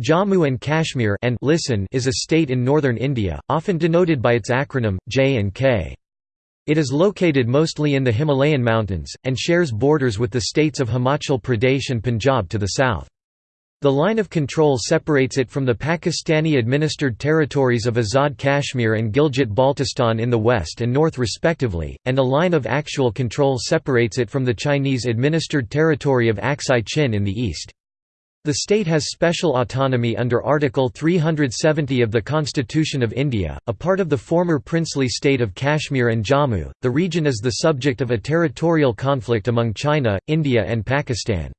Jammu and Kashmir and listen is a state in northern India, often denoted by its acronym, J and K. It is located mostly in the Himalayan mountains, and shares borders with the states of Himachal Pradesh and Punjab to the south. The line of control separates it from the Pakistani-administered territories of Azad Kashmir and Gilgit-Baltistan in the west and north respectively, and a line of actual control separates it from the Chinese-administered territory of Aksai Chin in the east. The state has special autonomy under Article 370 of the Constitution of India, a part of the former princely state of Kashmir and Jammu. The region is the subject of a territorial conflict among China, India, and Pakistan.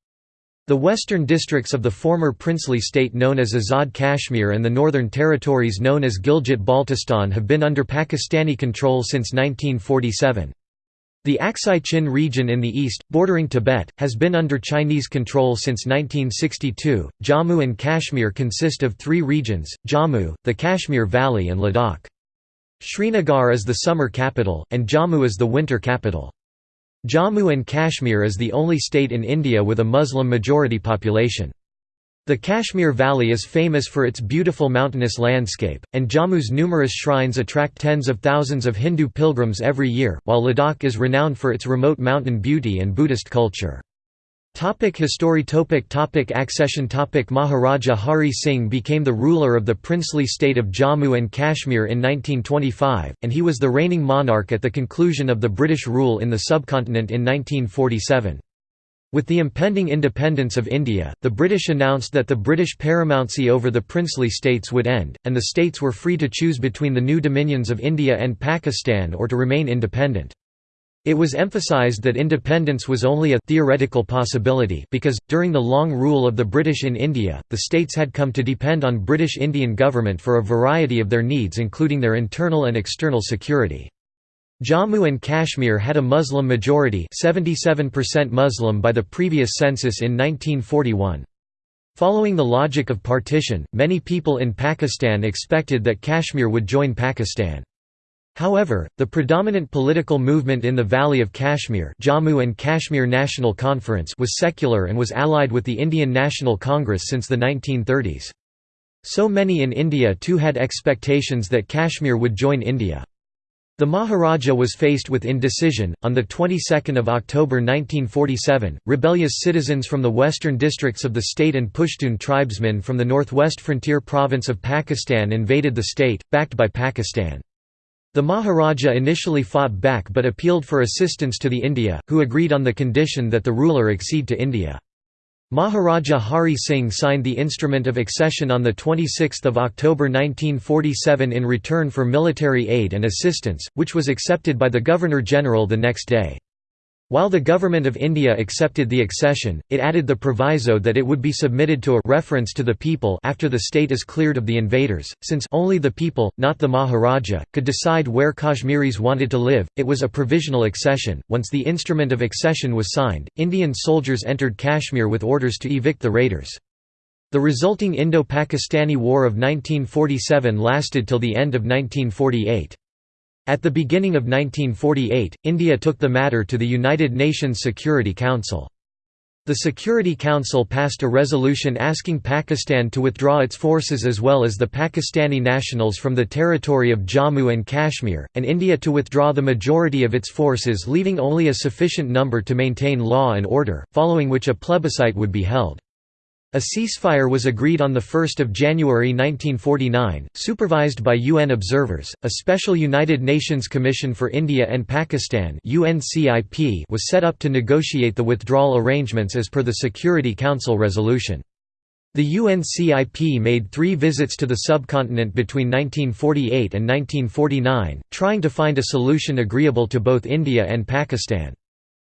The western districts of the former princely state known as Azad Kashmir and the northern territories known as Gilgit-Baltistan have been under Pakistani control since 1947. The Aksai Chin region in the east, bordering Tibet, has been under Chinese control since 1962. Jammu and Kashmir consist of three regions Jammu, the Kashmir Valley, and Ladakh. Srinagar is the summer capital, and Jammu is the winter capital. Jammu and Kashmir is the only state in India with a Muslim majority population. The Kashmir Valley is famous for its beautiful mountainous landscape, and Jammu's numerous shrines attract tens of thousands of Hindu pilgrims every year, while Ladakh is renowned for its remote mountain beauty and Buddhist culture. Topic history topic topic Accession topic Maharaja Hari Singh became the ruler of the princely state of Jammu and Kashmir in 1925, and he was the reigning monarch at the conclusion of the British rule in the subcontinent in 1947. With the impending independence of India, the British announced that the British paramountcy over the princely states would end, and the states were free to choose between the new dominions of India and Pakistan or to remain independent. It was emphasized that independence was only a theoretical possibility because, during the long rule of the British in India, the states had come to depend on British Indian government for a variety of their needs including their internal and external security. Jammu and Kashmir had a Muslim majority 77% Muslim by the previous census in 1941. Following the logic of partition, many people in Pakistan expected that Kashmir would join Pakistan. However, the predominant political movement in the Valley of Kashmir Jammu and Kashmir National Conference was secular and was allied with the Indian National Congress since the 1930s. So many in India too had expectations that Kashmir would join India. The Maharaja was faced with indecision. On the 22nd of October 1947, rebellious citizens from the western districts of the state and Pushtun tribesmen from the northwest frontier province of Pakistan invaded the state, backed by Pakistan. The Maharaja initially fought back but appealed for assistance to the India, who agreed on the condition that the ruler accede to India. Maharaja Hari Singh signed the Instrument of Accession on 26 October 1947 in return for military aid and assistance, which was accepted by the Governor-General the next day. While the Government of India accepted the accession, it added the proviso that it would be submitted to a reference to the people after the state is cleared of the invaders, since only the people, not the Maharaja, could decide where Kashmiris wanted to live. It was a provisional accession. Once the instrument of accession was signed, Indian soldiers entered Kashmir with orders to evict the raiders. The resulting Indo-Pakistani War of 1947 lasted till the end of 1948. At the beginning of 1948, India took the matter to the United Nations Security Council. The Security Council passed a resolution asking Pakistan to withdraw its forces as well as the Pakistani nationals from the territory of Jammu and Kashmir, and India to withdraw the majority of its forces leaving only a sufficient number to maintain law and order, following which a plebiscite would be held. A ceasefire was agreed on 1 January 1949, supervised by UN observers. A special United Nations Commission for India and Pakistan (UNCIP) was set up to negotiate the withdrawal arrangements as per the Security Council resolution. The UNCIP made three visits to the subcontinent between 1948 and 1949, trying to find a solution agreeable to both India and Pakistan.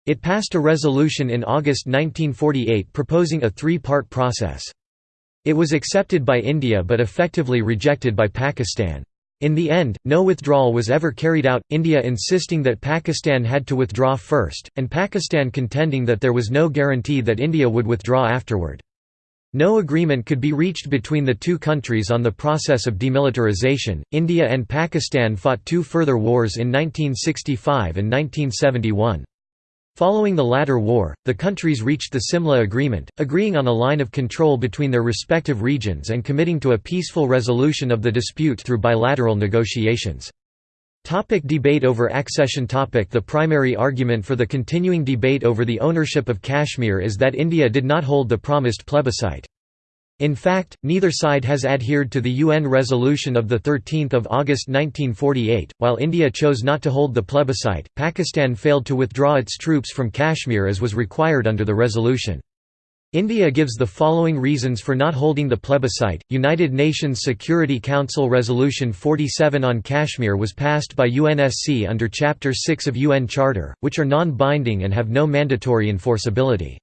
It passed a resolution in August 1948 proposing a three-part process. It was accepted by India but effectively rejected by Pakistan. In the end, no withdrawal was ever carried out, India insisting that Pakistan had to withdraw first, and Pakistan contending that there was no guarantee that India would withdraw afterward. No agreement could be reached between the two countries on the process of demilitarization. India and Pakistan fought two further wars in 1965 and 1971. Following the latter war, the countries reached the Simla Agreement, agreeing on a line of control between their respective regions and committing to a peaceful resolution of the dispute through bilateral negotiations. Topic debate over accession topic The primary argument for the continuing debate over the ownership of Kashmir is that India did not hold the promised plebiscite. In fact, neither side has adhered to the UN resolution of 13 August 1948. While India chose not to hold the plebiscite, Pakistan failed to withdraw its troops from Kashmir as was required under the resolution. India gives the following reasons for not holding the plebiscite. United Nations Security Council Resolution 47 on Kashmir was passed by UNSC under Chapter 6 of UN Charter, which are non-binding and have no mandatory enforceability.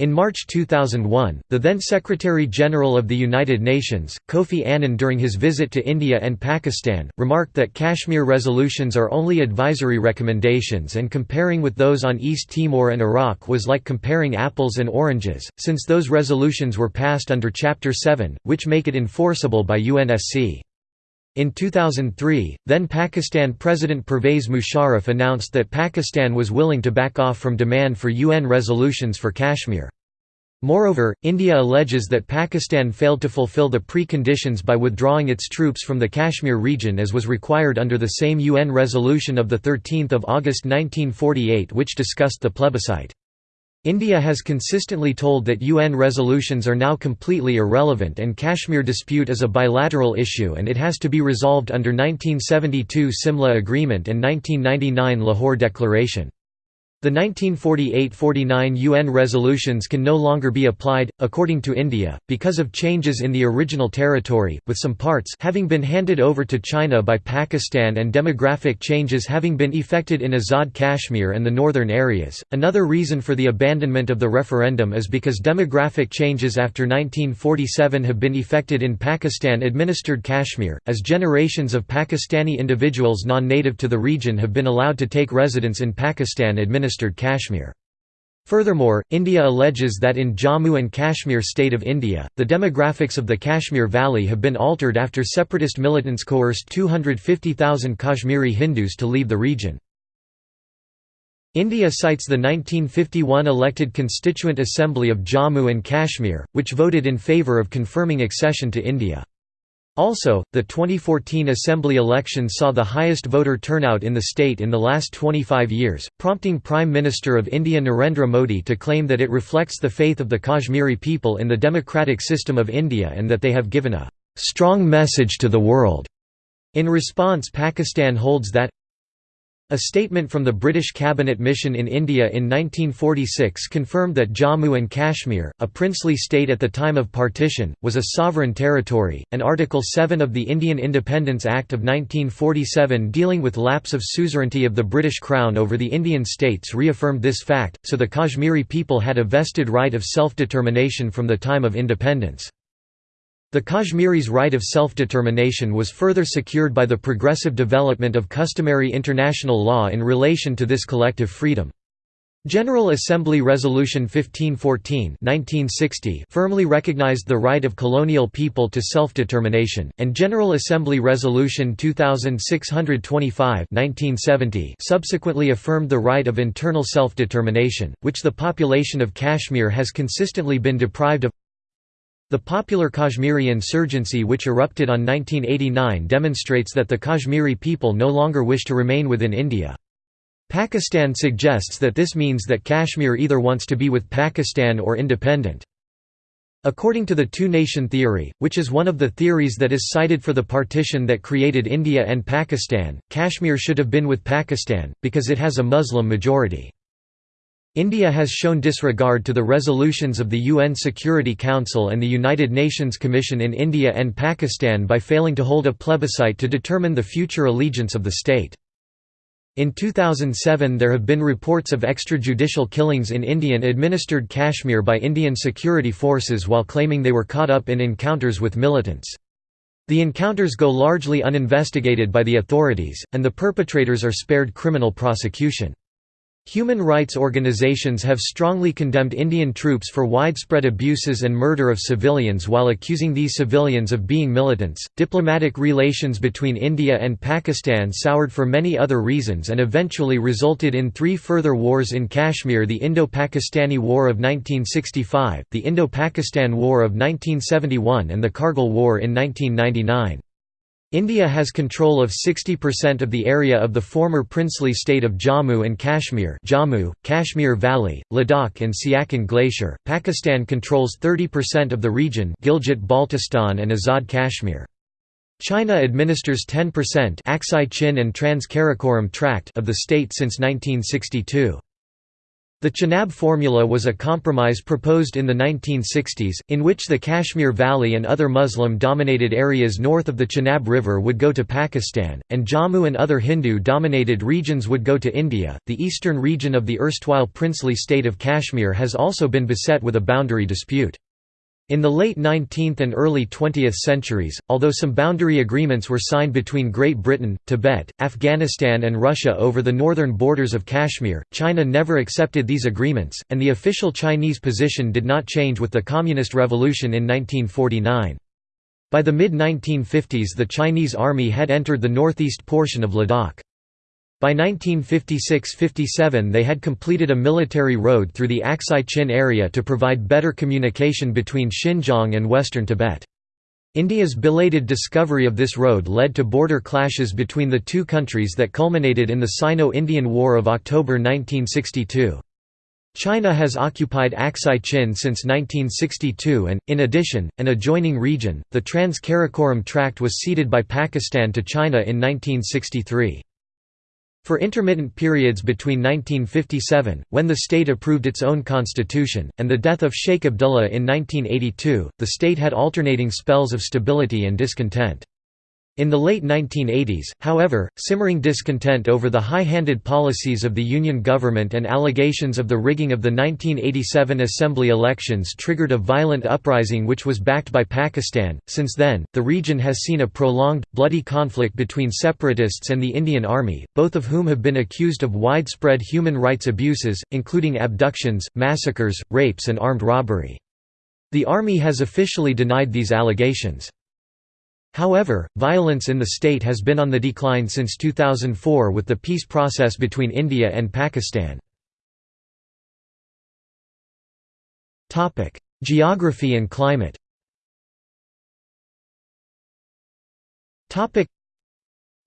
In March 2001, the then Secretary-General of the United Nations, Kofi Annan during his visit to India and Pakistan, remarked that Kashmir resolutions are only advisory recommendations and comparing with those on East Timor and Iraq was like comparing apples and oranges, since those resolutions were passed under Chapter 7, which make it enforceable by UNSC. In 2003, then Pakistan President Pervez Musharraf announced that Pakistan was willing to back off from demand for UN resolutions for Kashmir. Moreover, India alleges that Pakistan failed to fulfill the preconditions by withdrawing its troops from the Kashmir region as was required under the same UN resolution of 13 August 1948 which discussed the plebiscite. India has consistently told that UN resolutions are now completely irrelevant and Kashmir dispute is a bilateral issue and it has to be resolved under 1972 Simla Agreement and 1999 Lahore Declaration. The 1948–49 UN resolutions can no longer be applied, according to India, because of changes in the original territory, with some parts having been handed over to China by Pakistan and demographic changes having been effected in Azad Kashmir and the northern areas. Another reason for the abandonment of the referendum is because demographic changes after 1947 have been effected in Pakistan-administered Kashmir, as generations of Pakistani individuals non-native to the region have been allowed to take residence in Pakistan-administered administered Kashmir. Furthermore, India alleges that in Jammu and Kashmir state of India, the demographics of the Kashmir Valley have been altered after separatist militants coerced 250,000 Kashmiri Hindus to leave the region. India cites the 1951 elected Constituent Assembly of Jammu and Kashmir, which voted in favour of confirming accession to India. Also, the 2014 Assembly election saw the highest voter turnout in the state in the last 25 years, prompting Prime Minister of India Narendra Modi to claim that it reflects the faith of the Kashmiri people in the democratic system of India and that they have given a «strong message to the world». In response Pakistan holds that a statement from the British cabinet mission in India in 1946 confirmed that Jammu and Kashmir, a princely state at the time of partition, was a sovereign territory, and Article 7 of the Indian Independence Act of 1947 dealing with lapse of suzerainty of the British Crown over the Indian states reaffirmed this fact, so the Kashmiri people had a vested right of self-determination from the time of independence. The Kashmiris' right of self-determination was further secured by the progressive development of customary international law in relation to this collective freedom. General Assembly Resolution 1514 1960 firmly recognized the right of colonial people to self-determination, and General Assembly Resolution 2625 1970 subsequently affirmed the right of internal self-determination, which the population of Kashmir has consistently been deprived of. The popular Kashmiri insurgency which erupted on 1989 demonstrates that the Kashmiri people no longer wish to remain within India. Pakistan suggests that this means that Kashmir either wants to be with Pakistan or independent. According to the two-nation theory, which is one of the theories that is cited for the partition that created India and Pakistan, Kashmir should have been with Pakistan, because it has a Muslim majority. India has shown disregard to the resolutions of the UN Security Council and the United Nations Commission in India and Pakistan by failing to hold a plebiscite to determine the future allegiance of the state. In 2007 there have been reports of extrajudicial killings in Indian-administered Kashmir by Indian security forces while claiming they were caught up in encounters with militants. The encounters go largely uninvestigated by the authorities, and the perpetrators are spared criminal prosecution. Human rights organizations have strongly condemned Indian troops for widespread abuses and murder of civilians while accusing these civilians of being militants. Diplomatic relations between India and Pakistan soured for many other reasons and eventually resulted in three further wars in Kashmir the Indo Pakistani War of 1965, the Indo Pakistan War of 1971, and the Kargil War in 1999. India has control of 60% of the area of the former princely state of Jammu and Kashmir Jammu, Kashmir Valley, Ladakh and Siachen Glacier. Pakistan controls 30% of the region Gilgit-Baltistan and Azad Kashmir. China administers 10% Aksai Chin and Trans-Karakoram Tract of the state since 1962. The Chenab formula was a compromise proposed in the 1960s, in which the Kashmir Valley and other Muslim-dominated areas north of the Chenab River would go to Pakistan, and Jammu and other Hindu-dominated regions would go to India. The eastern region of the erstwhile princely state of Kashmir has also been beset with a boundary dispute. In the late 19th and early 20th centuries, although some boundary agreements were signed between Great Britain, Tibet, Afghanistan and Russia over the northern borders of Kashmir, China never accepted these agreements, and the official Chinese position did not change with the Communist Revolution in 1949. By the mid-1950s the Chinese army had entered the northeast portion of Ladakh. By 1956–57 they had completed a military road through the Aksai Chin area to provide better communication between Xinjiang and western Tibet. India's belated discovery of this road led to border clashes between the two countries that culminated in the Sino-Indian War of October 1962. China has occupied Aksai Chin since 1962 and, in addition, an adjoining region, the Trans-Karakoram Tract was ceded by Pakistan to China in 1963. For intermittent periods between 1957, when the state approved its own constitution, and the death of Sheikh Abdullah in 1982, the state had alternating spells of stability and discontent. In the late 1980s, however, simmering discontent over the high-handed policies of the Union government and allegations of the rigging of the 1987 assembly elections triggered a violent uprising which was backed by Pakistan. Since then, the region has seen a prolonged, bloody conflict between separatists and the Indian Army, both of whom have been accused of widespread human rights abuses, including abductions, massacres, rapes and armed robbery. The army has officially denied these allegations. However, violence in the state has been on the decline since 2004 with the peace process between India and Pakistan. Geography and climate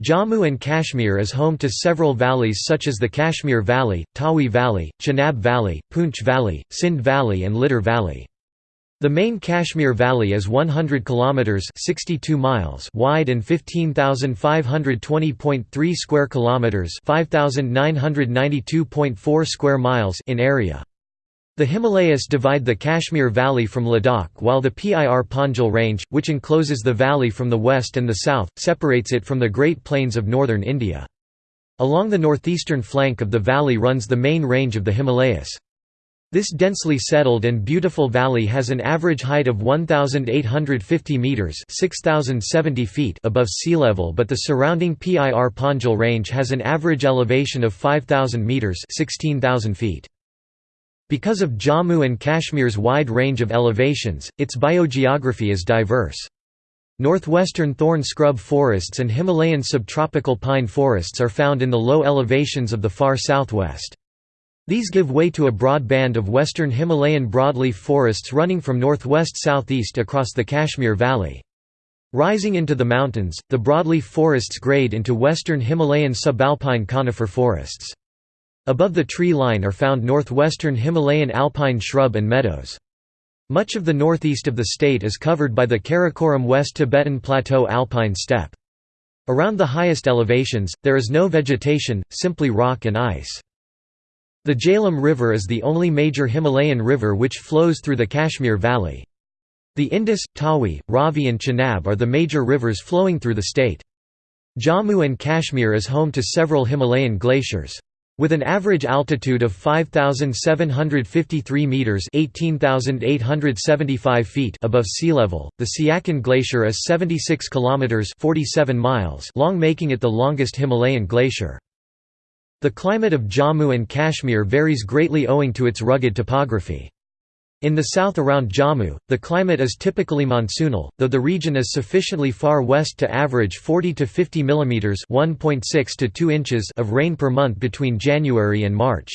Jammu and Kashmir is home to several valleys such as the Kashmir Valley, Tawi Valley, Chenab Valley, Poonch Valley, Sindh Valley and Lidar Valley. The main Kashmir Valley is 100 kilometers (62 miles) wide and 15,520.3 square kilometers (5,992.4 square miles) in area. The Himalayas divide the Kashmir Valley from Ladakh while the Pir Panjal Range, which encloses the valley from the west and the south, separates it from the Great Plains of northern India. Along the northeastern flank of the valley runs the main range of the Himalayas. This densely settled and beautiful valley has an average height of 1,850 metres 6,070 feet above sea level but the surrounding Pir Panjal range has an average elevation of 5,000 metres 16,000 feet. Because of Jammu and Kashmir's wide range of elevations, its biogeography is diverse. Northwestern thorn scrub forests and Himalayan subtropical pine forests are found in the low elevations of the far southwest. These give way to a broad band of western Himalayan broadleaf forests running from northwest-southeast across the Kashmir Valley. Rising into the mountains, the broadleaf forests grade into western Himalayan subalpine conifer forests. Above the tree line are found northwestern Himalayan alpine shrub and meadows. Much of the northeast of the state is covered by the Karakoram West Tibetan Plateau alpine steppe. Around the highest elevations, there is no vegetation, simply rock and ice. The Jhelum River is the only major Himalayan river which flows through the Kashmir Valley. The Indus, Tawi, Ravi and Chenab are the major rivers flowing through the state. Jammu and Kashmir is home to several Himalayan glaciers. With an average altitude of 5753 meters (18,875 feet) above sea level, the Siachen Glacier is 76 kilometers (47 miles) long, making it the longest Himalayan glacier. The climate of Jammu and Kashmir varies greatly owing to its rugged topography. In the south around Jammu, the climate is typically monsoonal, though the region is sufficiently far west to average 40 to 50 mm (1.6 to 2 inches) of rain per month between January and March.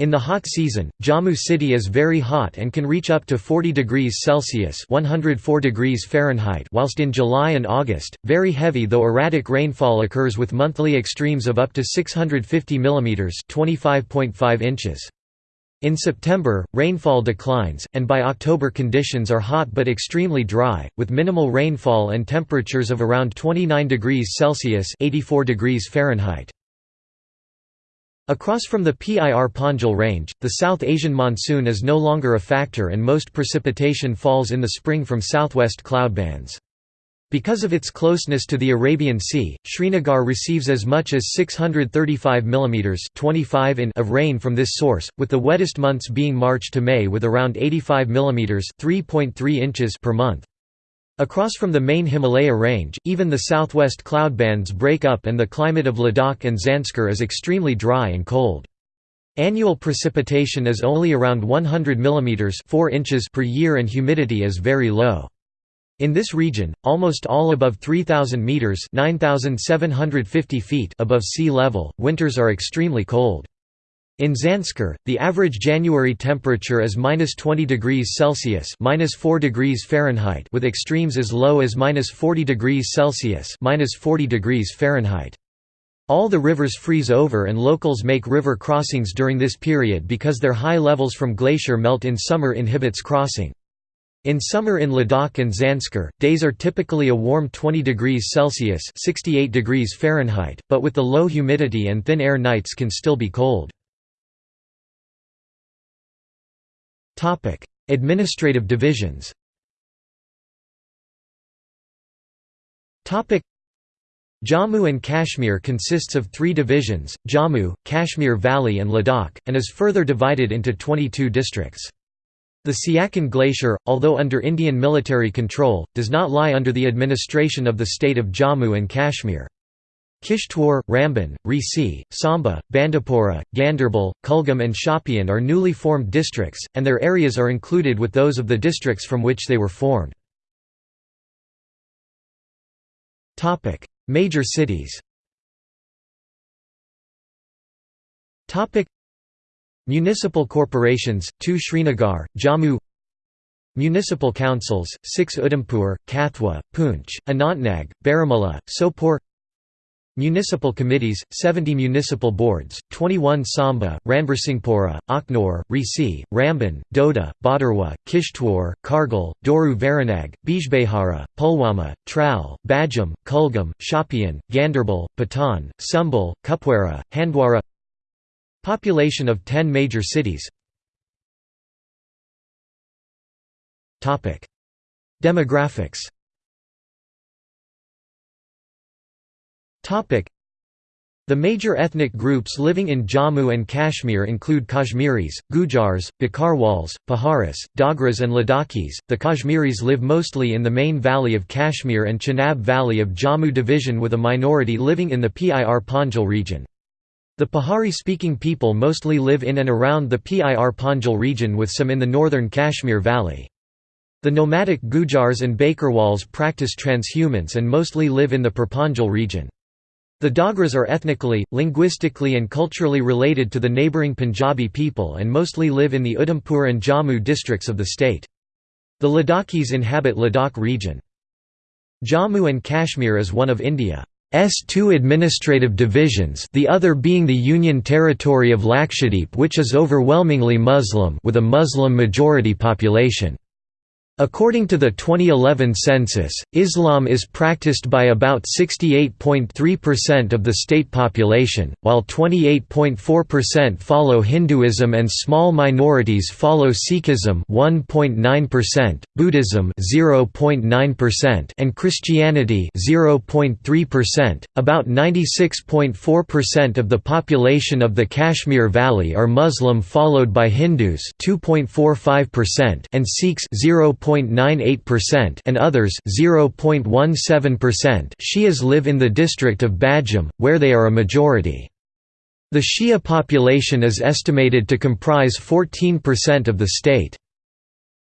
In the hot season, Jammu city is very hot and can reach up to 40 degrees Celsius (104 degrees Fahrenheit), whilst in July and August, very heavy though erratic rainfall occurs with monthly extremes of up to 650 mm (25.5 inches). In September, rainfall declines, and by October conditions are hot but extremely dry, with minimal rainfall and temperatures of around 29 degrees Celsius (84 degrees Fahrenheit). Across from the Pir Panjal range, the South Asian monsoon is no longer a factor and most precipitation falls in the spring from southwest cloudbands. Because of its closeness to the Arabian Sea, Srinagar receives as much as 635 mm 25 in of rain from this source, with the wettest months being March to May with around 85 mm 3.3 inches per month. Across from the main Himalaya range, even the southwest cloud bands break up and the climate of Ladakh and Zanskar is extremely dry and cold. Annual precipitation is only around 100 mm 4 inches per year and humidity is very low. In this region, almost all above 3,000 metres 9,750 feet above sea level, winters are extremely cold. In Zanskar, the average January temperature is minus 20 degrees Celsius minus 4 degrees Fahrenheit with extremes as low as minus 40 degrees Celsius minus 40 degrees Fahrenheit. All the rivers freeze over and locals make river crossings during this period because their high levels from glacier melt in summer inhibits crossing. In summer in Ladakh and Zanskar, days are typically a warm 20 degrees Celsius 68 degrees Fahrenheit, but with the low humidity and thin air nights can still be cold. Administrative divisions Jammu and Kashmir consists of three divisions, Jammu, Kashmir Valley and Ladakh, and is further divided into 22 districts. The Siachen Glacier, although under Indian military control, does not lie under the administration of the state of Jammu and Kashmir. Kishtwar, Ramban, Reasi, Samba, Bandipora, Ganderbal, Kulgam and Shopian are newly formed districts, and their areas are included with those of the districts from which they were formed. Major cities. Municipal corporations, 2 Srinagar, Jammu. Municipal councils, 6 Udhampur, Kathua, Poonch, Anantnag, Baramulla, Sopore Municipal committees, 70 municipal boards, 21 Samba, Ranbarsinghpura, Akhnor, Reasi, Ramban, Doda, Bhaderwah, Kishtwar, Kargil, Doru Verinag, Bijbehara, Pulwama, Trau, Budgam, Kulgam, Shopian, Ganderbal, Patan, Sumbul, Kupwara, Handwara. Population of 10 major cities. Demographics the major ethnic groups living in Jammu and Kashmir include Kashmiris, Gujars, Bakarwals, Paharis, Dogras, and Ladakhis. The Kashmiris live mostly in the main valley of Kashmir and Chenab Valley of Jammu division with a minority living in the Pir Panjal region. The Pahari speaking people mostly live in and around the Pir Panjal region with some in the northern Kashmir Valley. The nomadic Gujars and Bakarwals practice transhumance and mostly live in the Pir Panjal region. The Dogras are ethnically, linguistically and culturally related to the neighbouring Punjabi people and mostly live in the Udhampur and Jammu districts of the state. The Ladakhis inhabit Ladakh region. Jammu and Kashmir is one of India's two administrative divisions the other being the Union Territory of Lakshadweep which is overwhelmingly Muslim with a Muslim majority population. According to the 2011 census, Islam is practiced by about 68.3% of the state population, while 28.4% follow Hinduism and small minorities follow Sikhism 1.9%, Buddhism 0.9% and Christianity 0.3%. About 96.4% of the population of the Kashmir Valley are Muslim followed by Hindus 2.45% and Sikhs 0. 0.98% and others 0.17%. Shias live in the district of Budgam, where they are a majority. The Shia population is estimated to comprise 14% of the state.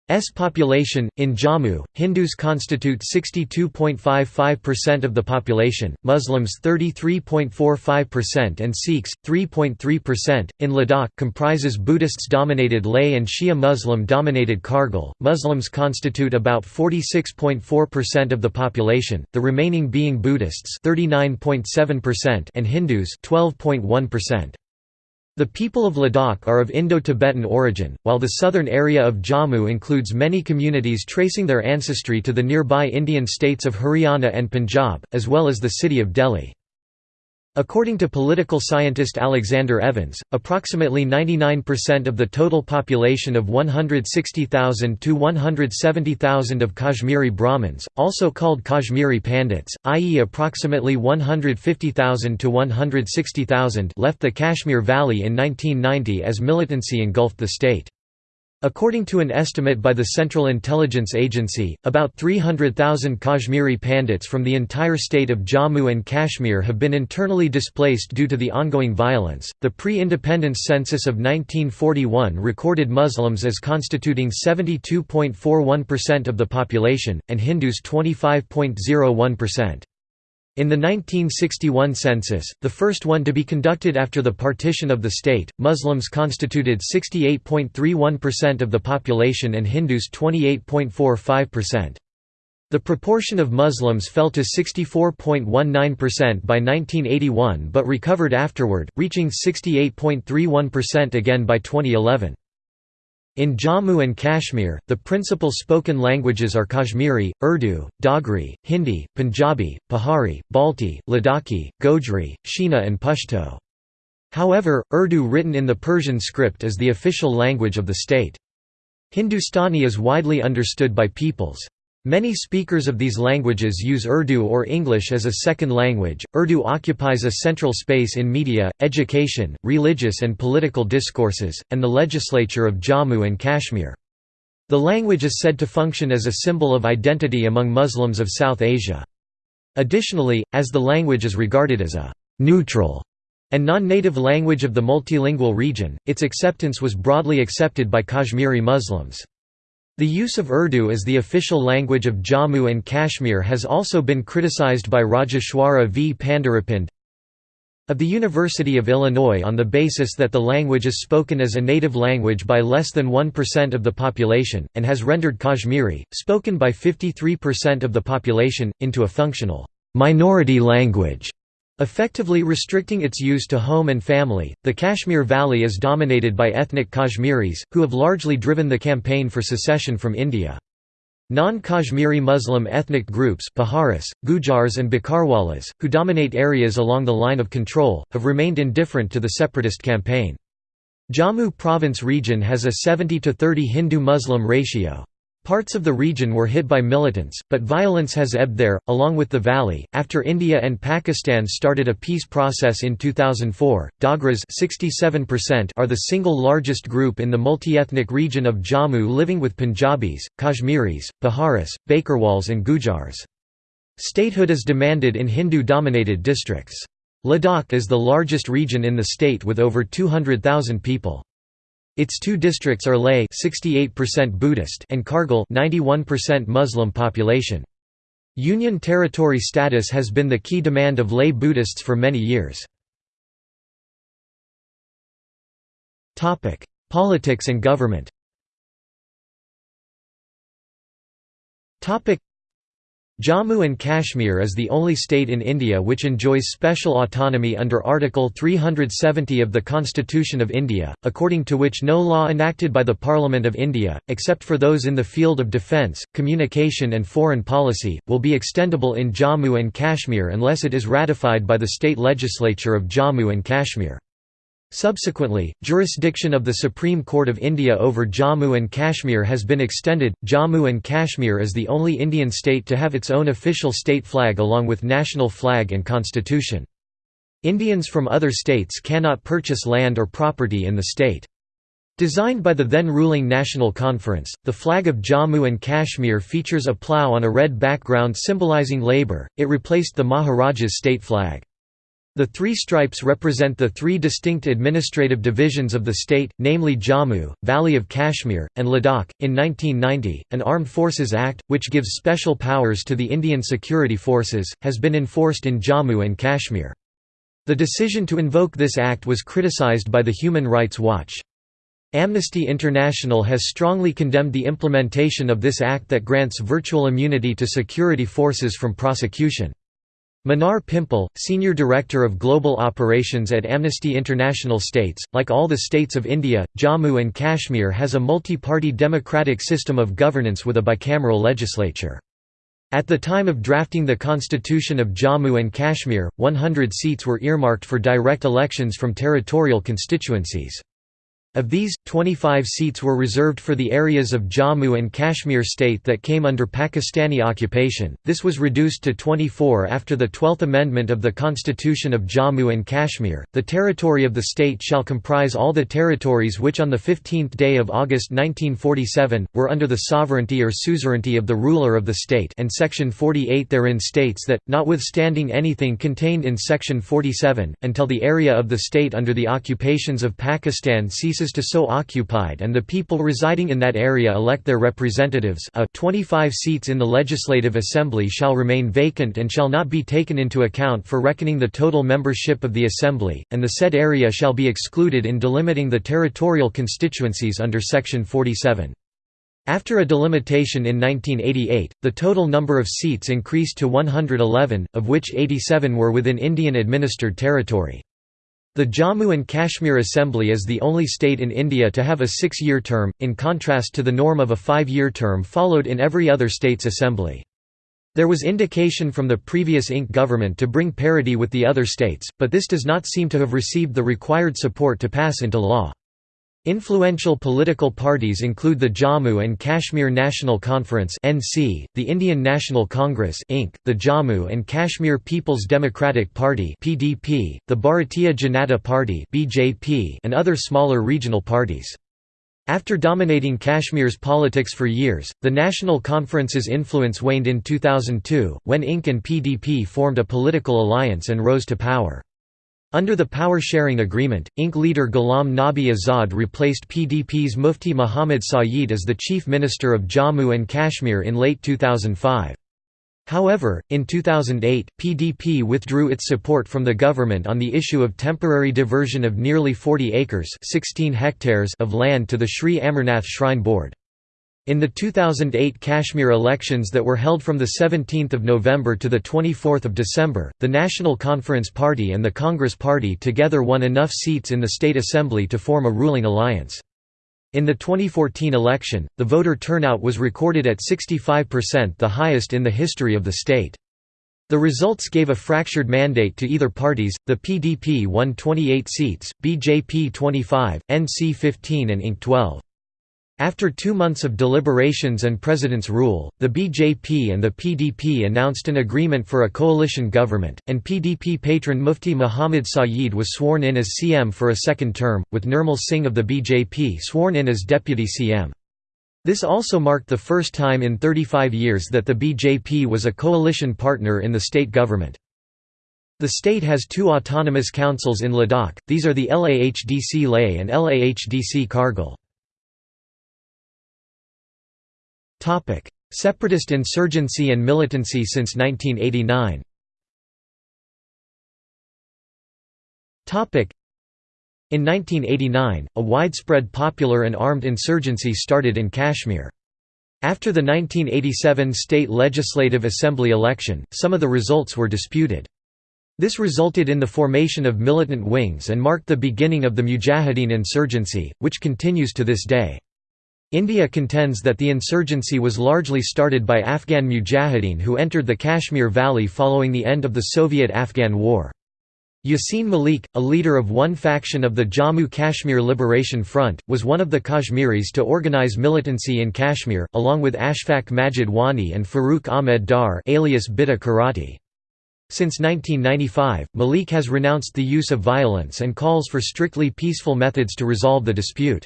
S population in Jammu, Hindus constitute 62.55% of the population, Muslims 33.45% and Sikhs 3.3%. In Ladakh comprises Buddhists dominated Leh and Shia Muslim dominated Kargil. Muslims constitute about 46.4% of the population, the remaining being Buddhists 39.7% and Hindus 12.1%. The people of Ladakh are of Indo-Tibetan origin, while the southern area of Jammu includes many communities tracing their ancestry to the nearby Indian states of Haryana and Punjab, as well as the city of Delhi. According to political scientist Alexander Evans, approximately 99% of the total population of 160,000 to 170,000 of Kashmiri Brahmins, also called Kashmiri Pandits, i.e. approximately 150,000 to 160,000 left the Kashmir Valley in 1990 as militancy engulfed the state. According to an estimate by the Central Intelligence Agency, about 300,000 Kashmiri Pandits from the entire state of Jammu and Kashmir have been internally displaced due to the ongoing violence. The pre independence census of 1941 recorded Muslims as constituting 72.41% of the population, and Hindus 25.01%. In the 1961 census, the first one to be conducted after the partition of the state, Muslims constituted 68.31% of the population and Hindus 28.45%. The proportion of Muslims fell to 64.19% by 1981 but recovered afterward, reaching 68.31% again by 2011. In Jammu and Kashmir, the principal spoken languages are Kashmiri, Urdu, Dogri, Hindi, Punjabi, Pahari, Balti, Ladakhi, Gojri, Shina and Pashto. However, Urdu written in the Persian script is the official language of the state. Hindustani is widely understood by peoples. Many speakers of these languages use Urdu or English as a second language. Urdu occupies a central space in media, education, religious and political discourses, and the legislature of Jammu and Kashmir. The language is said to function as a symbol of identity among Muslims of South Asia. Additionally, as the language is regarded as a neutral and non-native language of the multilingual region, its acceptance was broadly accepted by Kashmiri Muslims. The use of Urdu as the official language of Jammu and Kashmir has also been criticized by Rajeshwari V. Pandharipande of the University of Illinois on the basis that the language is spoken as a native language by less than 1% of the population, and has rendered Kashmiri, spoken by 53% of the population, into a functional minority language. Effectively restricting its use to home and family, the Kashmir Valley is dominated by ethnic Kashmiris, who have largely driven the campaign for secession from India. Non-Kashmiri Muslim ethnic groups Paharis, Gujars and Bakarwalas, who dominate areas along the line of control, have remained indifferent to the separatist campaign. Jammu province region has a 70 to 30 Hindu-Muslim ratio. Parts of the region were hit by militants, but violence has ebbed there, along with the valley. After India and Pakistan started a peace process in 2004, Dogras 67% are the single largest group in the multi-ethnic region of Jammu living with Punjabis, Kashmiris, Paharis, Bakarwals and Gujars. Statehood is demanded in Hindu-dominated districts. Ladakh is the largest region in the state with over 200,000 people. Its two districts are Leh 68% Buddhist and Kargil 91% Muslim population. Union territory status has been the key demand of lay Buddhists for many years. Topic: Politics and government Jammu and Kashmir is the only state in India which enjoys special autonomy under Article 370 of the Constitution of India, according to which no law enacted by the Parliament of India, except for those in the field of defence, communication and foreign policy, will be extendable in Jammu and Kashmir unless it is ratified by the state legislature of Jammu and Kashmir. Subsequently, jurisdiction of the Supreme Court of India over Jammu and Kashmir has been extended. Jammu and Kashmir is the only Indian state to have its own official state flag along with national flag and constitution. Indians from other states cannot purchase land or property in the state. Designed by the then ruling National Conference, the flag of Jammu and Kashmir features a plough on a red background symbolizing labour, it replaced the Maharaja's state flag. The three stripes represent the three distinct administrative divisions of the state, namely Jammu, Valley of Kashmir, and Ladakh. In 1990, an Armed Forces Act, which gives special powers to the Indian security forces, has been enforced in Jammu and Kashmir. The decision to invoke this act was criticized by the Human Rights Watch. Amnesty International has strongly condemned the implementation of this act that grants virtual immunity to security forces from prosecution. Minar Pimple, Senior Director of Global Operations at Amnesty International states, like all the states of India, Jammu and Kashmir has a multi-party democratic system of governance with a bicameral legislature. At the time of drafting the constitution of Jammu and Kashmir, 100 seats were earmarked for direct elections from territorial constituencies. Of these, 25 seats were reserved for the areas of Jammu and Kashmir state that came under Pakistani occupation. This was reduced to 24 after the 12th Amendment of the Constitution of Jammu and Kashmir. The territory of the state shall comprise all the territories which on the 15th day of August 1947 were under the sovereignty or suzerainty of the ruler of the state, and section 48 therein states that notwithstanding anything contained in section 47 until the area of the state under the occupations of Pakistan ceases ceases to so occupied and the people residing in that area elect their representatives a 25 seats in the Legislative Assembly shall remain vacant and shall not be taken into account for reckoning the total membership of the Assembly, and the said area shall be excluded in delimiting the territorial constituencies under Section 47. After a delimitation in 1988, the total number of seats increased to 111, of which 87 were within Indian-administered territory. The Jammu and Kashmir Assembly is the only state in India to have a six-year term, in contrast to the norm of a five-year term followed in every other state's assembly. There was indication from the previous INC government to bring parity with the other states, but this does not seem to have received the required support to pass into law. Influential political parties include the Jammu and Kashmir National Conference (NC), the Indian National Congress (INC), the Jammu and Kashmir People's Democratic Party (PDP), the Bharatiya Janata Party (BJP), and other smaller regional parties. After dominating Kashmir's politics for years, the National Conference's influence waned in 2002, when INC and PDP formed a political alliance and rose to power. Under the power-sharing agreement, INC leader Ghulam Nabi Azad replaced PDP's Mufti Muhammad Sayeed as the chief minister of Jammu and Kashmir in late 2005. However, in 2008, PDP withdrew its support from the government on the issue of temporary diversion of nearly 40 acres 16 hectares of land to the Sri Amarnath Shrine Board. In the 2008 Kashmir elections that were held from 17 November to 24 December, the National Conference Party and the Congress Party together won enough seats in the state assembly to form a ruling alliance. In the 2014 election, the voter turnout was recorded at 65% the highest in the history of the state. The results gave a fractured mandate to either parties, the PDP won 28 seats, BJP 25, NC 15 and INC 12. After two months of deliberations and president's rule, the BJP and the PDP announced an agreement for a coalition government, and PDP patron Mufti Muhammad Sayeed was sworn in as CM for a second term, with Nirmal Singh of the BJP sworn in as deputy CM. This also marked the first time in 35 years that the BJP was a coalition partner in the state government. The state has two autonomous councils in Ladakh, these are the LAHDC Leh and LAHDC Kargil. Separatist insurgency and militancy since 1989. Topic: In 1989, a widespread popular and armed insurgency started in Kashmir. After the 1987 state legislative assembly election, some of the results were disputed. This resulted in the formation of militant wings and marked the beginning of the Mujahideen insurgency, which continues to this day. India contends that the insurgency was largely started by Afghan mujahideen who entered the Kashmir Valley following the end of the Soviet–Afghan War. Yasin Malik, a leader of one faction of the Jammu Kashmir Liberation Front, was one of the Kashmiris to organize militancy in Kashmir, along with Ashfaq Majid Wani and Farooq Ahmed Dar alias Bitta Karate. Since 1995, Malik has renounced the use of violence and calls for strictly peaceful methods to resolve the dispute.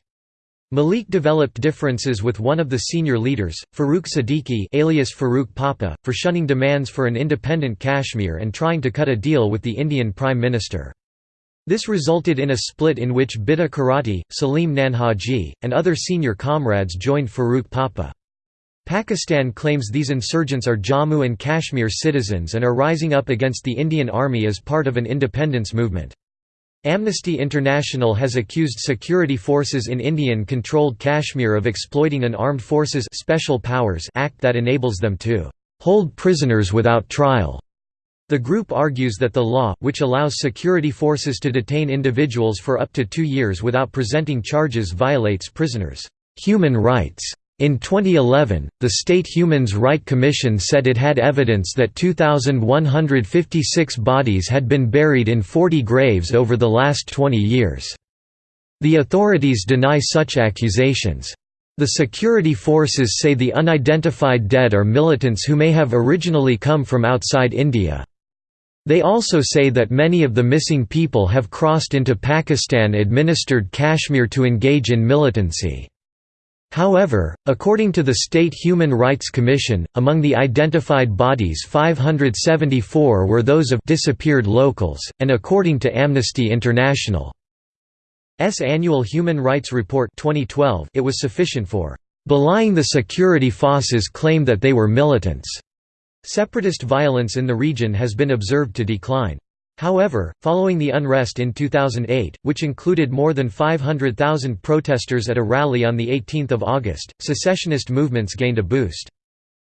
Malik developed differences with one of the senior leaders, Farooq Siddiqui alias Farooq Papa, for shunning demands for an independent Kashmir and trying to cut a deal with the Indian Prime Minister. This resulted in a split in which Bitta Karate, Salim Nanhaji, and other senior comrades joined Farooq Papa. Pakistan claims these insurgents are Jammu and Kashmir citizens and are rising up against the Indian Army as part of an independence movement. Amnesty International has accused security forces in Indian-controlled Kashmir of exploiting an Armed Forces Special Powers Act that enables them to hold prisoners without trial. The group argues that the law, which allows security forces to detain individuals for up to two years without presenting charges violates prisoners' human rights. In 2011, the State Human Rights Commission said it had evidence that 2,156 bodies had been buried in 40 graves over the last 20 years. The authorities deny such accusations. The security forces say the unidentified dead are militants who may have originally come from outside India. They also say that many of the missing people have crossed into Pakistan-administered Kashmir to engage in militancy. However, according to the State Human Rights Commission, among the identified bodies 574 were those of disappeared locals, and according to Amnesty International's annual Human Rights Report 2012, it was sufficient for belying the security forces' claim that they were militants. Separatist violence in the region has been observed to decline. However, following the unrest in 2008, which included more than 500,000 protesters at a rally on 18 August, secessionist movements gained a boost.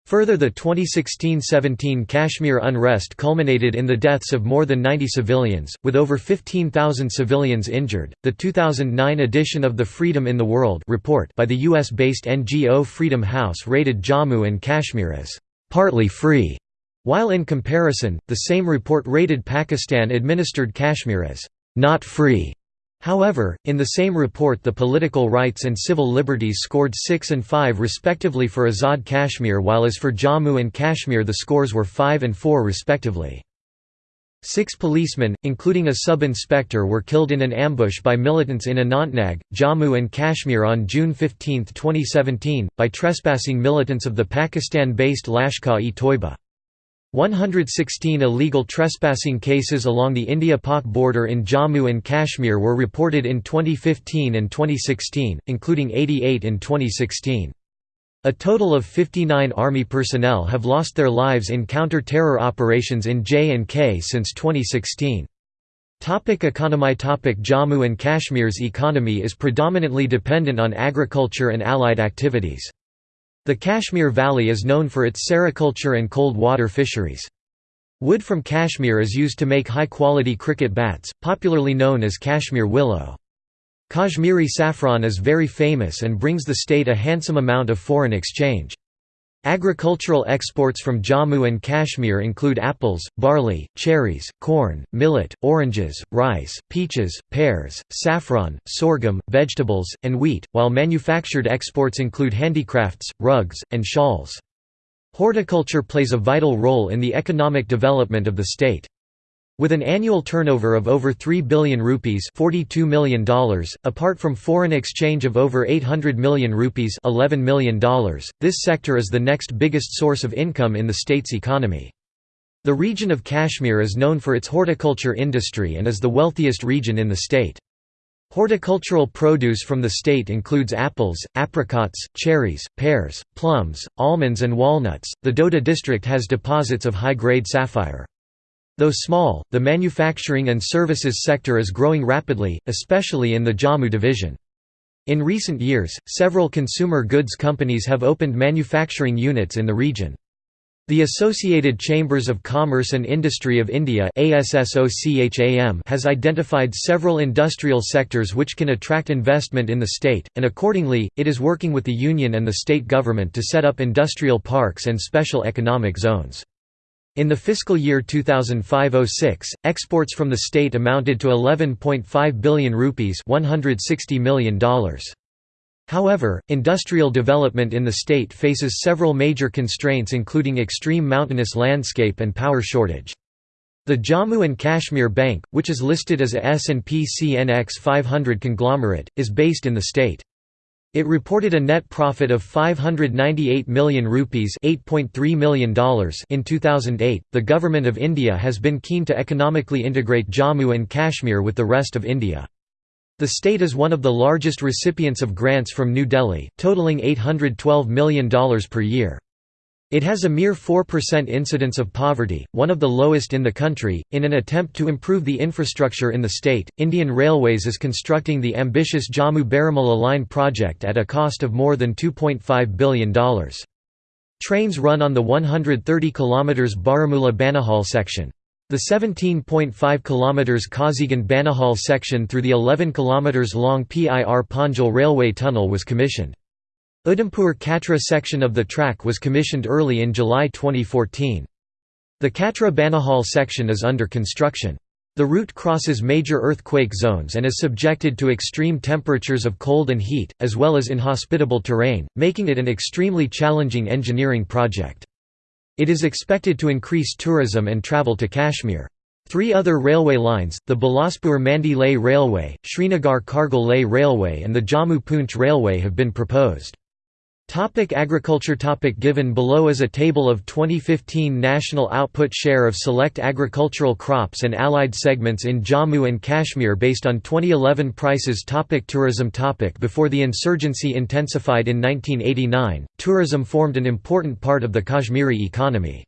Further the 2016–17 Kashmir unrest culminated in the deaths of more than 90 civilians, with over 15,000 civilians injured. The 2009 edition of the Freedom in the World report by the US-based NGO Freedom House rated Jammu and Kashmir as partly free while in comparison, the same report rated Pakistan-administered Kashmir as not free. However, in the same report the political rights and civil liberties scored 6 and 5 respectively for Azad Kashmir while as for Jammu and Kashmir the scores were 5 and 4 respectively. Six policemen, including a sub-inspector were killed in an ambush by militants in Anantnag, Jammu and Kashmir on June 15, 2017, by trespassing militants of the Pakistan-based Lashkar-e-Toiba. 116 illegal trespassing cases along the India-Pak border in Jammu and Kashmir were reported in 2015 and 2016, including 88 in 2016. A total of 59 Army personnel have lost their lives in counter-terror operations in J&K since 2016. Topic economy Topic Jammu and Kashmir's economy is predominantly dependent on agriculture and allied activities. The Kashmir Valley is known for its sericulture and cold water fisheries. Wood from Kashmir is used to make high-quality cricket bats, popularly known as Kashmir willow. Kashmiri saffron is very famous and brings the state a handsome amount of foreign exchange. Agricultural exports from Jammu and Kashmir include apples, barley, cherries, corn, millet, oranges, rice, peaches, pears, saffron, sorghum, vegetables, and wheat, while manufactured exports include handicrafts, rugs, and shawls. Horticulture plays a vital role in the economic development of the state. With an annual turnover of over 3 billion rupees $42 million, apart from foreign exchange of over 800 million rupees $11 million, this sector is the next biggest source of income in the state's economy. The region of Kashmir is known for its horticulture industry and is the wealthiest region in the state. Horticultural produce from the state includes apples, apricots, cherries, pears, plums, almonds and walnuts. The Doda district has deposits of high-grade sapphire. Though small, the manufacturing and services sector is growing rapidly, especially in the Jammu division. In recent years, several consumer goods companies have opened manufacturing units in the region. The Associated Chambers of Commerce and Industry of India has identified several industrial sectors which can attract investment in the state, and accordingly, it is working with the union and the state government to set up industrial parks and special economic zones. In the fiscal year 2005-06, exports from the state amounted to 11.5 billion rupees $160 million. However, industrial development in the state faces several major constraints including extreme mountainous landscape and power shortage. The Jammu and Kashmir Bank, which is listed as a S&P CNX 500 conglomerate, is based in the state. It reported a net profit of 598 million rupees $8.3 million in 2008. The Government of India has been keen to economically integrate Jammu and Kashmir with the rest of India. The state is one of the largest recipients of grants from New Delhi, totaling $812 million per year. It has a mere 4% incidence of poverty, one of the lowest in the country. In an attempt to improve the infrastructure in the state, Indian Railways is constructing the ambitious Jammu Baramulla line project at a cost of more than $2.5 billion. Trains run on the 130 km Baramulla Banihal section. The 17.5 km Kazigunde-Banihal section through the 11 km long Pir Panjal railway tunnel was commissioned. Udhampur Katra section of the track was commissioned early in July 2014. The Katra Banihal section is under construction. The route crosses major earthquake zones and is subjected to extreme temperatures of cold and heat, as well as inhospitable terrain, making it an extremely challenging engineering project. It is expected to increase tourism and travel to Kashmir. Three other railway lines, the Bilaspur Mandi Leh Railway, Srinagar Kargil Leh Railway and the Jammu Poonch Railway have been proposed. Topic agriculture topic Given below is a table of 2015 national output share of select agricultural crops and allied segments in Jammu and Kashmir based on 2011 prices topic Tourism topic Before the insurgency intensified in 1989, tourism formed an important part of the Kashmiri economy.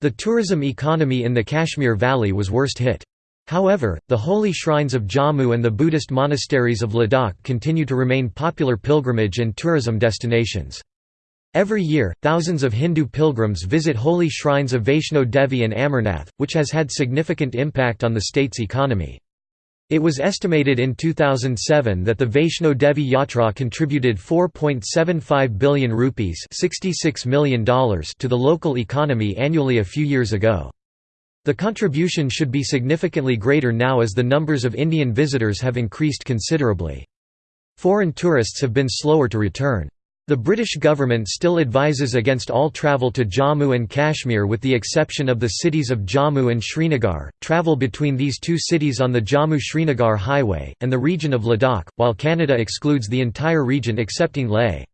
The tourism economy in the Kashmir Valley was worst hit. However, the holy shrines of Jammu and the Buddhist monasteries of Ladakh continue to remain popular pilgrimage and tourism destinations. Every year, thousands of Hindu pilgrims visit holy shrines of Vaishno Devi and Amarnath, which has had significant impact on the state's economy. It was estimated in 2007 that the Vaishno Devi Yatra contributed 4.75 billion rupees $66 million to the local economy annually a few years ago. The contribution should be significantly greater now as the numbers of Indian visitors have increased considerably. Foreign tourists have been slower to return. The British government still advises against all travel to Jammu and Kashmir with the exception of the cities of Jammu and Srinagar, travel between these two cities on the Jammu-Srinagar highway, and the region of Ladakh, while Canada excludes the entire region excepting Leh.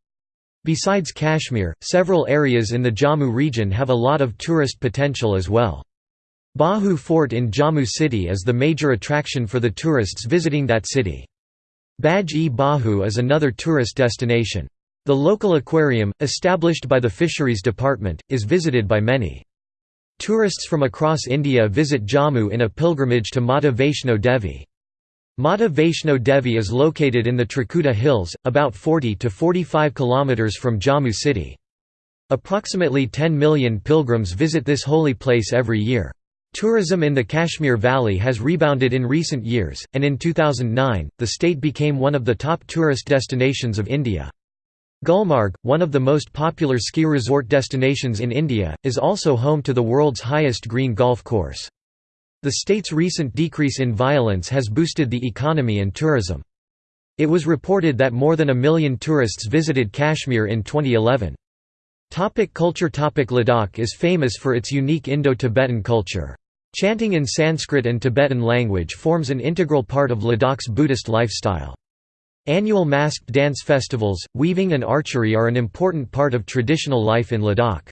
Besides Kashmir, several areas in the Jammu region have a lot of tourist potential as well. Bahu Fort in Jammu city is the major attraction for the tourists visiting that city. Bagh-e-Bahu is another tourist destination. The local aquarium, established by the Fisheries Department, is visited by many. Tourists from across India visit Jammu in a pilgrimage to Mata Vaishno Devi. Mata Vaishno Devi is located in the Trikuta Hills, about 40 to 45 kilometers from Jammu city. Approximately 10 million pilgrims visit this holy place every year. Tourism in the Kashmir Valley has rebounded in recent years, and in 2009, the state became one of the top tourist destinations of India. Gulmarg, one of the most popular ski resort destinations in India, is also home to the world's highest green golf course. The state's recent decrease in violence has boosted the economy and tourism. It was reported that more than a million tourists visited Kashmir in 2011. Topic culture Topic Ladakh is famous for its unique Indo-Tibetan culture. Chanting in Sanskrit and Tibetan language forms an integral part of Ladakh's Buddhist lifestyle. Annual masked dance festivals, weaving and archery are an important part of traditional life in Ladakh.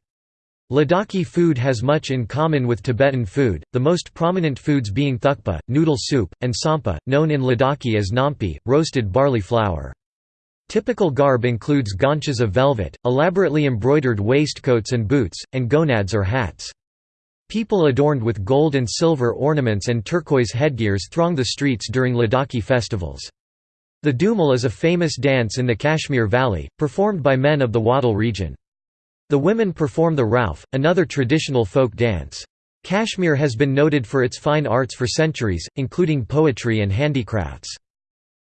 Ladakhi food has much in common with Tibetan food, the most prominent foods being thukpa, noodle soup, and tsampa, known in Ladakhi as nampi, roasted barley flour. Typical garb includes gonchas of velvet, elaborately embroidered waistcoats and boots, and gonads or hats. People adorned with gold and silver ornaments and turquoise headgears throng the streets during Ladakhi festivals. The Dumal is a famous dance in the Kashmir Valley, performed by men of the Wattal region. The women perform the Rauf, another traditional folk dance. Kashmir has been noted for its fine arts for centuries, including poetry and handicrafts.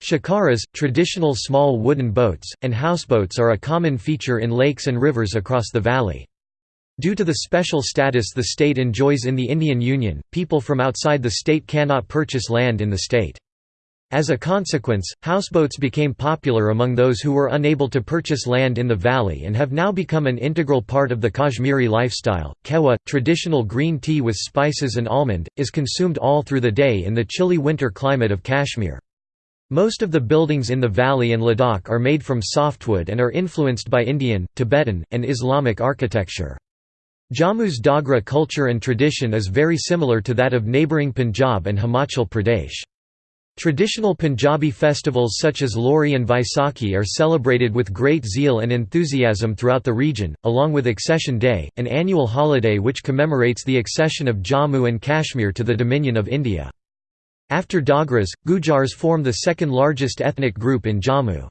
Shikaras, traditional small wooden boats, and houseboats are a common feature in lakes and rivers across the valley. Due to the special status the state enjoys in the Indian Union, people from outside the state cannot purchase land in the state. As a consequence, houseboats became popular among those who were unable to purchase land in the valley and have now become an integral part of the Kashmiri lifestyle. Kahwah, traditional green tea with spices and almond, is consumed all through the day in the chilly winter climate of Kashmir. Most of the buildings in the valley and Ladakh are made from softwood and are influenced by Indian, Tibetan, and Islamic architecture. Jammu's Dogra culture and tradition is very similar to that of neighbouring Punjab and Himachal Pradesh. Traditional Punjabi festivals such as Lohri and Vaisakhi are celebrated with great zeal and enthusiasm throughout the region, along with Accession Day, an annual holiday which commemorates the accession of Jammu and Kashmir to the Dominion of India. After Dogras, Gujars form the second largest ethnic group in Jammu.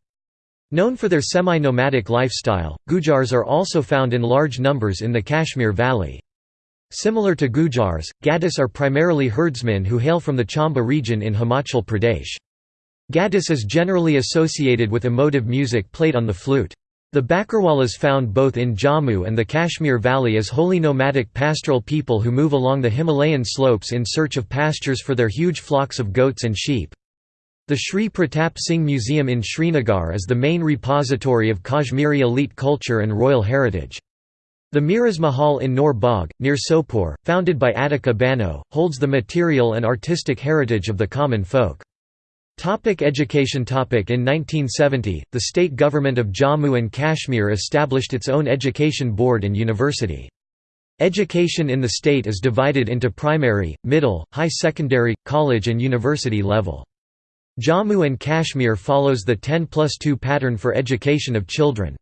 Known for their semi-nomadic lifestyle, Gujars are also found in large numbers in the Kashmir Valley. Similar to Gujars, Gaddis are primarily herdsmen who hail from the Chamba region in Himachal Pradesh. Gaddis is generally associated with emotive music played on the flute. The Bakarwalas found both in Jammu and the Kashmir Valley as wholly nomadic pastoral people who move along the Himalayan slopes in search of pastures for their huge flocks of goats and sheep. The Sri Pratap Singh Museum in Srinagar is the main repository of Kashmiri elite culture and royal heritage. The Meeras Mahal in Noor Bagh, near Sopore, founded by Ateeqa Bano, holds the material and artistic heritage of the common folk. Topic education topic In 1970, the state government of Jammu and Kashmir established its own education board and university. Education in the state is divided into primary, middle, high secondary, college and university level. Jammu and Kashmir follows the 10 plus 2 pattern for education of children.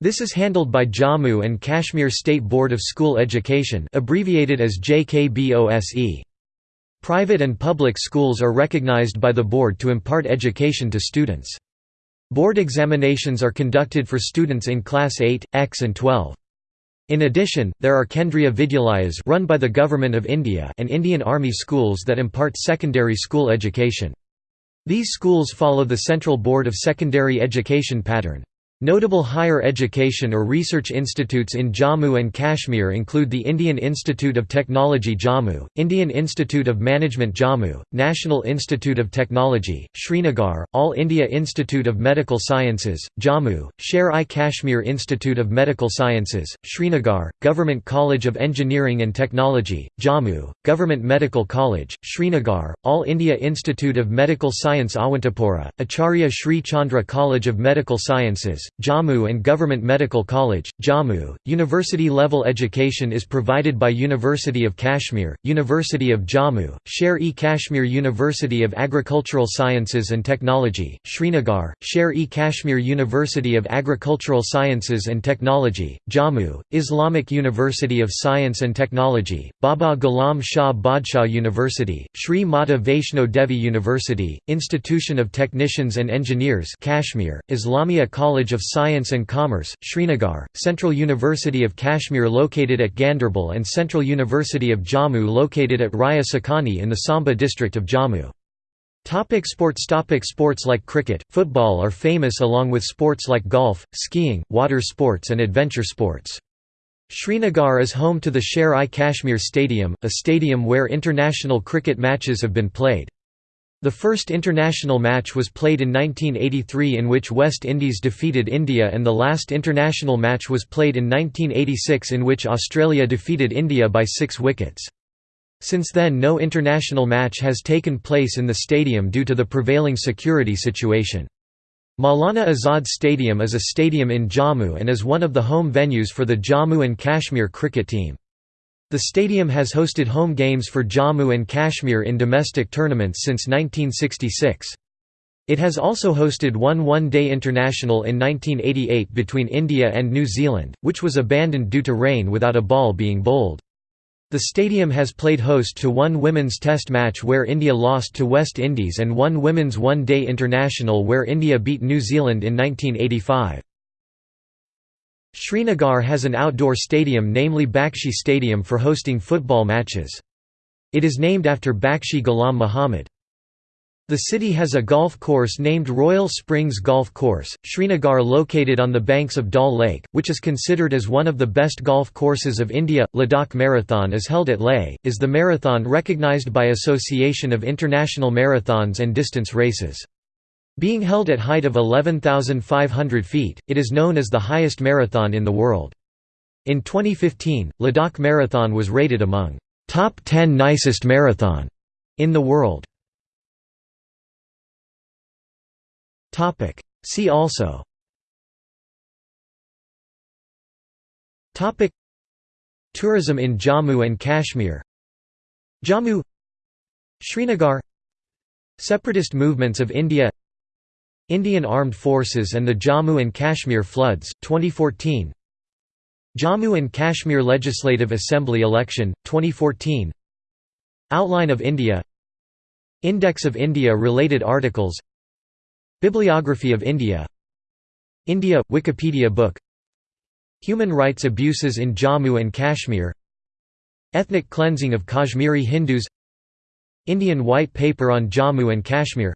This is handled by Jammu and Kashmir State Board of School Education abbreviated as JKBOSE. Private and public schools are recognized by the board to impart education to students. Board examinations are conducted for students in Class 8, X and 12. In addition, there are Kendriya Vidyalayas run by the Government of India and Indian Army schools that impart secondary school education. These schools follow the Central Board of Secondary Education pattern. Notable higher education or research institutes in Jammu and Kashmir include the Indian Institute of Technology Jammu, Indian Institute of Management Jammu, National Institute of Technology, Srinagar, All India Institute of Medical Sciences, Jammu, Sher-i-Kashmir Institute of Medical Sciences, Srinagar, Government College of Engineering and Technology, Jammu, Government Medical College, Srinagar, All India Institute of Medical Science Awantipora, Acharya Sri Chandra College of Medical Sciences, Jammu and Government Medical College, Jammu. University level education is provided by University of Kashmir, University of Jammu, Sher-e Kashmir University of Agricultural Sciences and Technology, Srinagar, Sher-e Kashmir University of Agricultural Sciences and Technology, Jammu, Islamic University of Science and Technology, Baba Ghulam Shah Badshah University, Sri Mata Vaishno Devi University, Institution of Technicians and Engineers Kashmir, Islamia College of Science and Commerce, Srinagar, Central University of Kashmir located at Ganderbal and Central University of Jammu located at Raya Sakani in the Samba district of Jammu. Topic sports Topic Sports like cricket, football are famous along with sports like golf, skiing, water sports and adventure sports. Srinagar is home to the Sher-i-Kashmir Stadium, a stadium where international cricket matches have been played. The first international match was played in 1983 in which West Indies defeated India and the last international match was played in 1986 in which Australia defeated India by six wickets. Since then no international match has taken place in the stadium due to the prevailing security situation. Maulana Azad Stadium is a stadium in Jammu and is one of the home venues for the Jammu and Kashmir cricket team. The stadium has hosted home games for Jammu and Kashmir in domestic tournaments since 1966. It has also hosted one one-day international in 1988 between India and New Zealand, which was abandoned due to rain without a ball being bowled. The stadium has played host to one women's test match where India lost to West Indies and one women's one-day international where India beat New Zealand in 1985. Srinagar has an outdoor stadium namely Bakshi Stadium for hosting football matches. It is named after Bakshi Ghulam Muhammad. The city has a golf course named Royal Springs Golf Course, Srinagar located on the banks of Dal Lake, which is considered as one of the best golf courses of India. Ladakh Marathon is held at Leh, is the marathon recognized by Association of International Marathons and Distance Races. Being held at height of 11,500 feet, it is known as the highest marathon in the world. In 2015, Ladakh Marathon was rated among top 10 nicest marathon in the world. Topic. See also Topic. Tourism in Jammu and Kashmir Jammu Srinagar Separatist movements of India Indian Armed Forces and the Jammu and Kashmir floods 2014 Jammu and Kashmir Legislative Assembly election 2014 Outline of India. Index of India related articles. Bibliography of India. India Wikipedia book. Human rights abuses in Jammu and Kashmir. Ethnic cleansing of Kashmiri Hindus. Indian White Paper on Jammu and Kashmir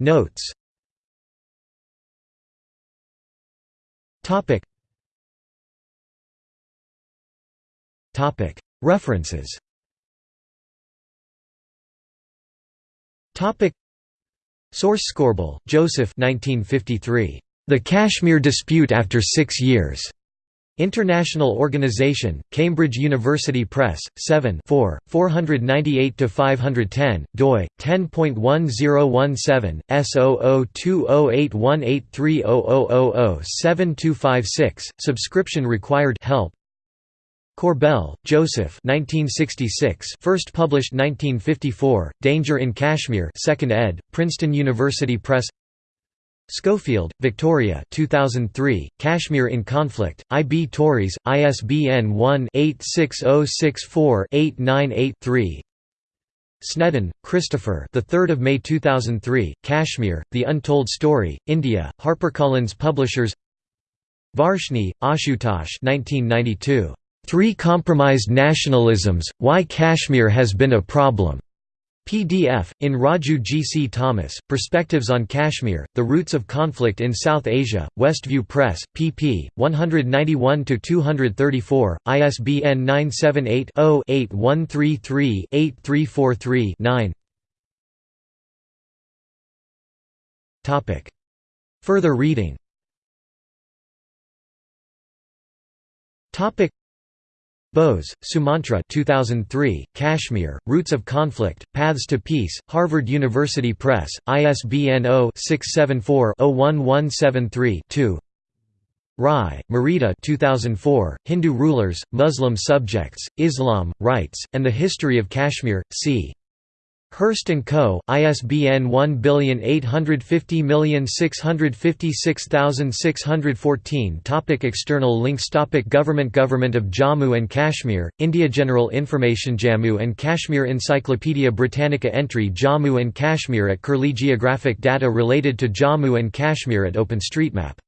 Notes. References. Source Korbel, Joseph 1953. The Kashmir Dispute After Six Years. International Organization, Cambridge University Press, 7 4, 498–510, doi, 10.1017, S0020818300007256, subscription required help Korbel, Joseph 1966 first published 1954, Danger in Kashmir 2nd ed., Princeton University Press Schofield, Victoria 2003, Kashmir in Conflict, I. B. Tauris, ISBN 1-86064-898-3 Snedden, Christopher the 3rd of May 2003, Kashmir, The Untold Story, India, HarperCollins Publishers Varshney, Ashutosh 1992. Three Compromised Nationalisms, Why Kashmir Has Been a Problem. PDF, in Raju G. C. Thomas, Perspectives on Kashmir, The Roots of Conflict in South Asia, Westview Press, pp. 191–234, ISBN 978 0 8133 8343 9 Further reading Bose, Sumantra 2003, Kashmir, Roots of Conflict, Paths to Peace, Harvard University Press, ISBN 0-674-01173-2 Rai, Mridu 2004, Hindu Rulers, Muslim Subjects, Islam, Rights, and the History of Kashmir, c. Hurst & Co., ISBN 18506566614 Topic External links Topic Government Government of Jammu and Kashmir, India General Information Jammu and Kashmir Encyclopaedia Britannica Entry Jammu and Kashmir at Curlie Geographic data related to Jammu and Kashmir at OpenStreetMap